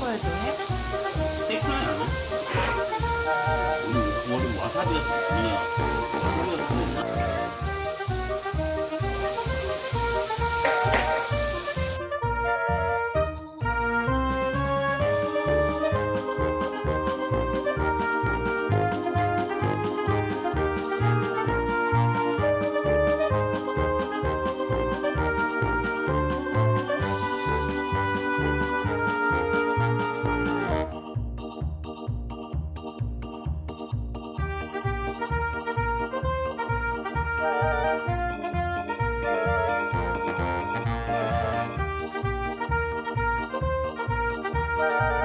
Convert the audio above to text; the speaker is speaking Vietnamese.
걸 좋아해? 테크노야. 오늘 와사비가 좋구나. Thank you.